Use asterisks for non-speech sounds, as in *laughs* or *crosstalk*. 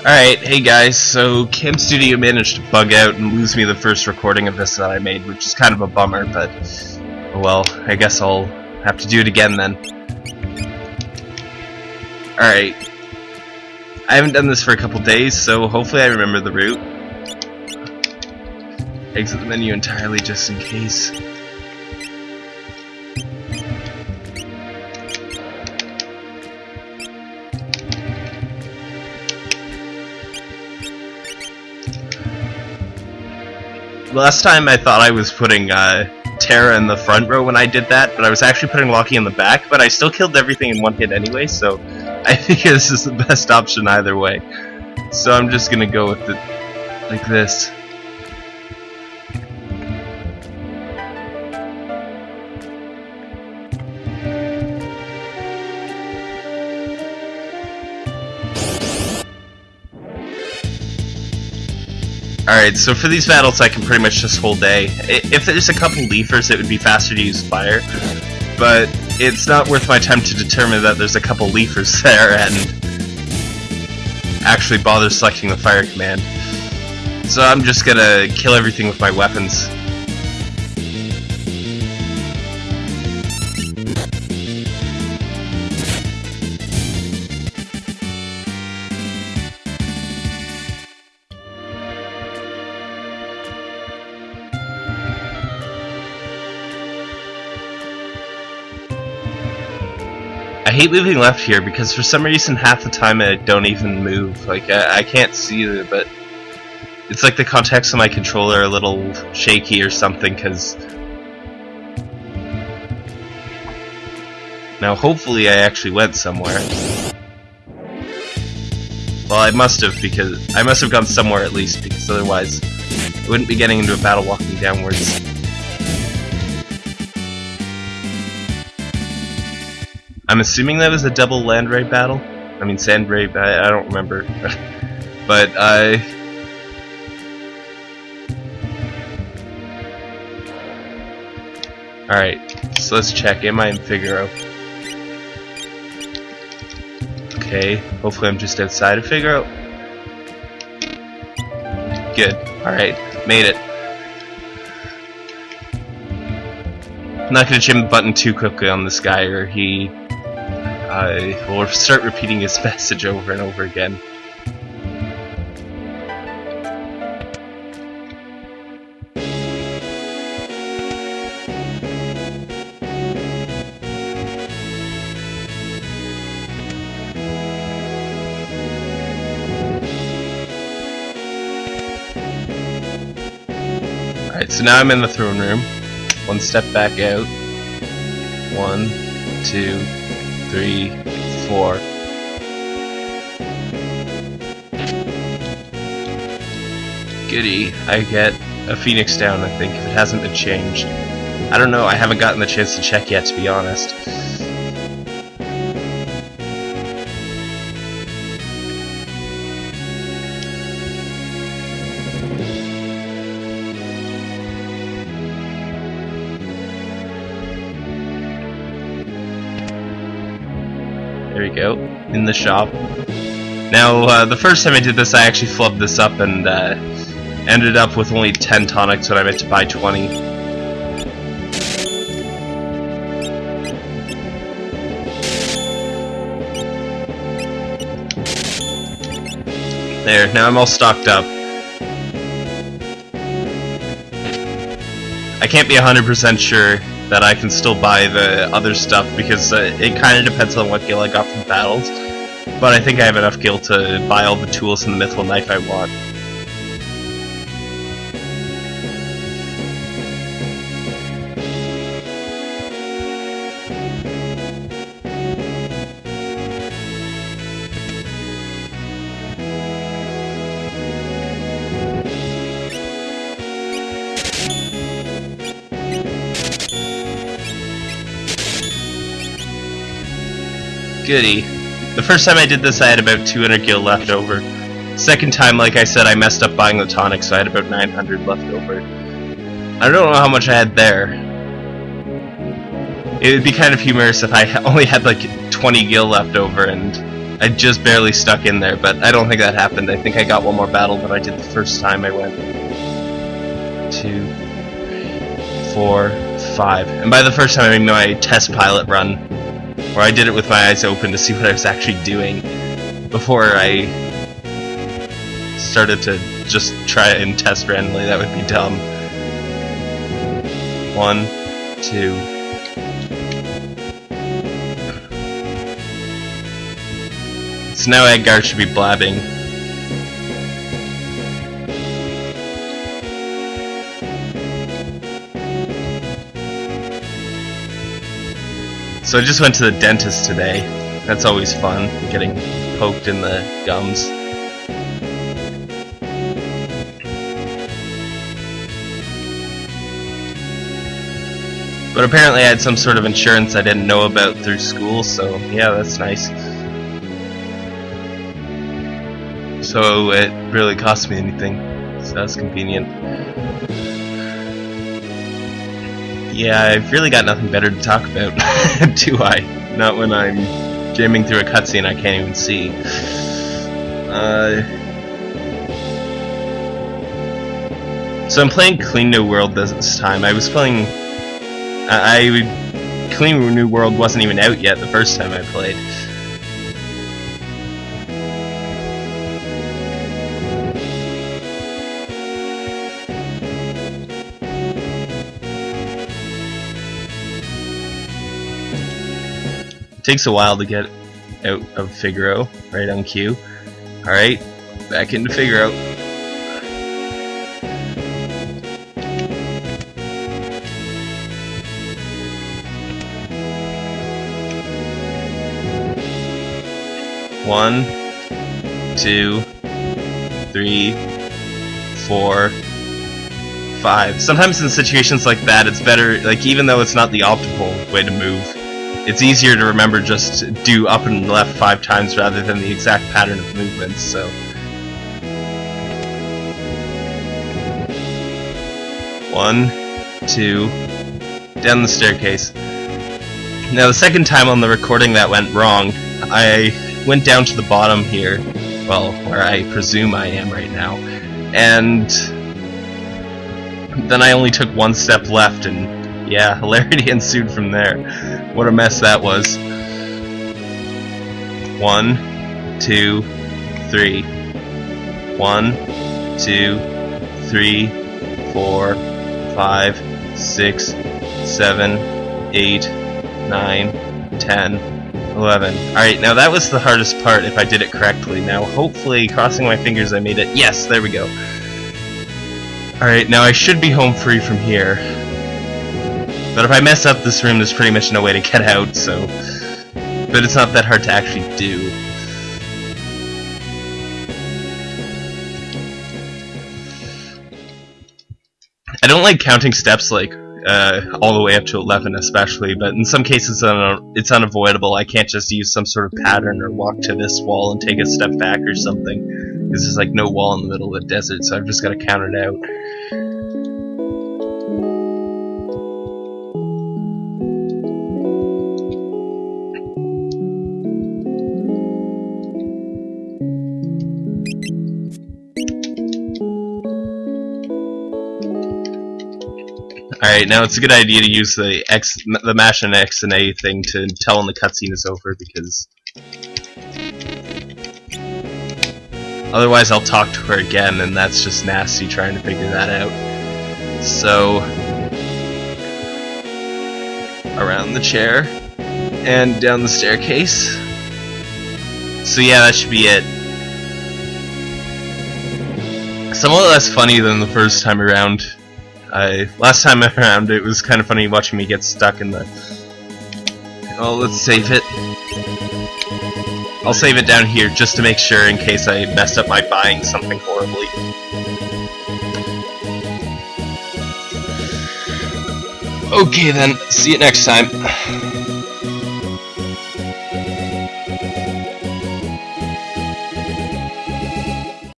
Alright, hey guys, so Cam Studio managed to bug out and lose me the first recording of this that I made, which is kind of a bummer, but well, I guess I'll have to do it again then. Alright. I haven't done this for a couple days, so hopefully I remember the route. Exit the menu entirely just in case. Last time I thought I was putting uh, Terra in the front row when I did that, but I was actually putting Lockie in the back, but I still killed everything in one hit anyway, so I *laughs* think this is the best option either way. So I'm just gonna go with it like this. Alright, so for these battles I can pretty much just hold A. If there's a couple leafers it would be faster to use fire, but it's not worth my time to determine that there's a couple leafers *laughs* there and actually bother selecting the fire command. So I'm just gonna kill everything with my weapons. Hate moving left here because for some reason half the time I don't even move. Like I, I can't see it, but it's like the contacts of my controller are a little shaky or something. Cause now hopefully I actually went somewhere. Well, I must have because I must have gone somewhere at least because otherwise I wouldn't be getting into a battle walking downwards. I'm assuming that was a double land ray battle. I mean sand ray. I, I don't remember, *laughs* but I. All right, so let's check. Am I in Figaro? Okay. Hopefully, I'm just outside of Figaro. Good. All right, made it. I'm not gonna jam the button too quickly on this guy, or he I will start repeating his *laughs* message over and over again. Alright, so now I'm in the throne room. One step back out. One, two, three, four. Goody, I get a Phoenix down, I think, if it hasn't been changed. I don't know, I haven't gotten the chance to check yet, to be honest. There we go, in the shop. Now, uh, the first time I did this, I actually flubbed this up and uh, ended up with only 10 tonics when I meant to buy 20. There, now I'm all stocked up. I can't be 100% sure that I can still buy the other stuff because uh, it kind of depends on what gil I got from battles. But I think I have enough gil to buy all the tools and the mithril knife I want. Goody. The first time I did this I had about 200 gil left over. Second time, like I said, I messed up buying the tonic, so I had about 900 left over. I don't know how much I had there. it would be kind of humorous if I *laughs* only had like 20 gil left over and I just barely stuck in there, but I don't think that happened. I think I got one more battle than I did the first time I went. Two, four, five. And by the first time I mean my test pilot run, where I did it with my eyes open to see what I was actually doing before I started to just try and test randomly. That would be dumb. One, two, So now Edgar should be blabbing. So I just went to the dentist today. That's always fun, getting poked in the gums. But apparently I had some sort of insurance I didn't know about through school, so yeah, that's nice. So it really cost me anything, so that's convenient. Yeah, I've really got nothing better to talk about, *laughs* do I? Not when I'm jamming through a cutscene I can't even see. Uh, so I'm playing Clean New World this time. I was playing... I, I Clean New World wasn't even out yet the first time I played. Takes a while to get out of Figaro, right on cue. Alright, back into Figaro. One, two, three, four, five. Sometimes in situations like that, it's better, like even though it's not the optimal way to move, it's easier to remember just to do up and left five times rather than the exact pattern of movements, so... One, two, down the staircase. Now the second time on the recording that went wrong, I went down to the bottom here, well, where I presume I am right now, and then I only took one step left and yeah, *laughs* hilarity ensued from there. What a mess that was. One, two, three. One, two, three, four, five, six, seven, eight, nine, ten, eleven. Alright, now that was the hardest part if I did it correctly. Now, hopefully, crossing my fingers, I made it. Yes, there we go. Alright, now I should be home free from here. But if I mess up this room, there's pretty much no way to get out, so... But it's not that hard to actually do. I don't like counting steps like uh, all the way up to 11 especially, but in some cases it's unavoidable. I can't just use some sort of pattern or walk to this wall and take a step back or something. This is like no wall in the middle of the desert, so I've just got to count it out. Alright, now it's a good idea to use the X, the mash and X and A thing to tell when the cutscene is over because otherwise I'll talk to her again and that's just nasty trying to figure that out. So around the chair and down the staircase. So yeah, that should be it. Somewhat less funny than the first time around. I last time around it was kind of funny watching me get stuck in the. Oh, let's save it. I'll save it down here just to make sure in case I messed up by buying something horribly. Okay then, see you next time.